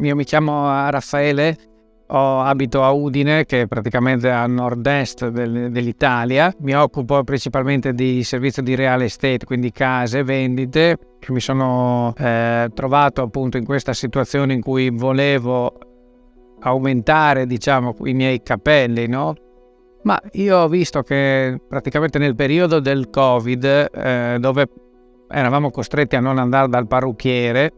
io mi chiamo Raffaele, ho, abito a Udine, che è praticamente a nord-est del, dell'Italia. Mi occupo principalmente di servizio di real estate, quindi case, vendite. Mi sono eh, trovato appunto in questa situazione in cui volevo aumentare, diciamo, i miei capelli, no? Ma io ho visto che praticamente nel periodo del Covid, eh, dove eravamo costretti a non andare dal parrucchiere,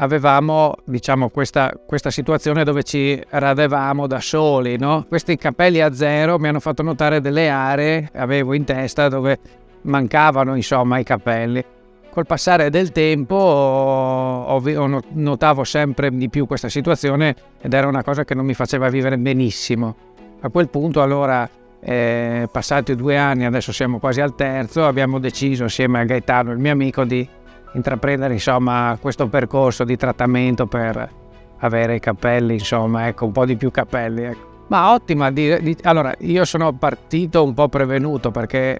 avevamo diciamo, questa, questa, situazione dove ci radevamo da soli. No? Questi capelli a zero mi hanno fatto notare delle aree che avevo in testa dove mancavano insomma, i capelli. Col passare del tempo ho, notavo sempre di più questa situazione ed era una cosa che non mi faceva vivere benissimo. A quel punto allora eh, passati due anni, adesso siamo quasi al terzo, abbiamo deciso insieme a Gaetano, il mio amico, di intraprendere insomma questo percorso di trattamento per avere i capelli, insomma, ecco, un po' di più capelli. Ecco. Ma ottima, di, di, allora io sono partito un po' prevenuto perché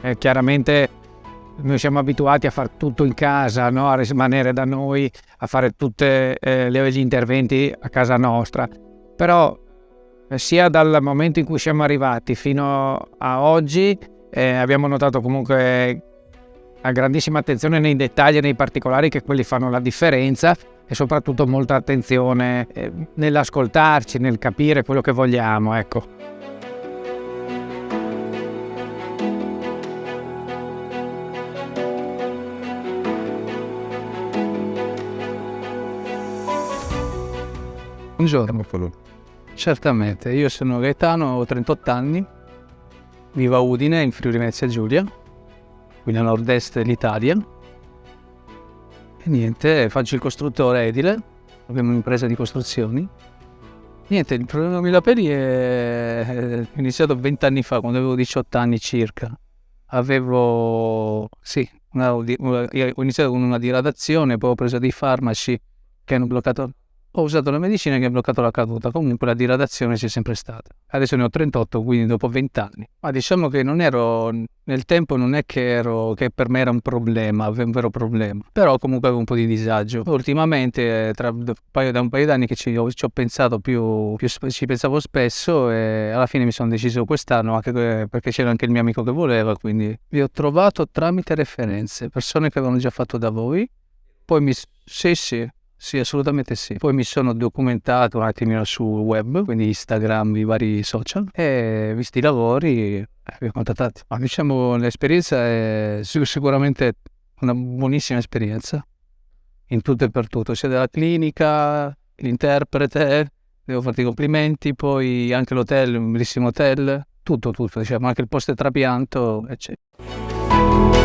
eh, chiaramente noi siamo abituati a fare tutto in casa, no? a rimanere da noi, a fare tutti eh, gli interventi a casa nostra. Però eh, sia dal momento in cui siamo arrivati fino a oggi eh, abbiamo notato comunque a grandissima attenzione nei dettagli e nei particolari che quelli fanno la differenza e soprattutto molta attenzione eh, nell'ascoltarci, nel capire quello che vogliamo, ecco. Buongiorno. Certamente, io sono Gaetano, ho 38 anni, vivo a Udine in Friuli Venezia Giulia quindi a nord-est dell'Italia. E niente, faccio il costruttore edile, abbiamo un'impresa di costruzioni. Niente, il problema della peli è iniziato vent'anni fa, quando avevo 18 anni circa. Avevo, sì, una, ho iniziato con una diradazione, poi ho preso dei farmaci che hanno bloccato ho usato la medicina che ha bloccato la caduta, comunque la diradazione c'è sempre stata. Adesso ne ho 38, quindi dopo 20 anni. Ma diciamo che non ero, nel tempo non è che, ero, che per me era un problema, un vero problema, però comunque avevo un po' di disagio. Ultimamente, tra da un paio d'anni che ci ho, ci ho pensato più, più, ci pensavo spesso e alla fine mi sono deciso quest'anno, anche perché c'era anche il mio amico che voleva, quindi vi ho trovato tramite referenze, persone che avevano già fatto da voi, poi mi... Sì, sì, sì, assolutamente sì. Poi mi sono documentato un attimino sul web, quindi Instagram, i vari social, e visti i lavori, eh, vi ho contattati. Ma diciamo, l'esperienza è sicuramente una buonissima esperienza, in tutto e per tutto, sia della clinica, l'interprete, devo farti i complimenti, poi anche l'hotel, un bellissimo hotel, tutto, tutto, diciamo, anche il post trapianto, eccetera.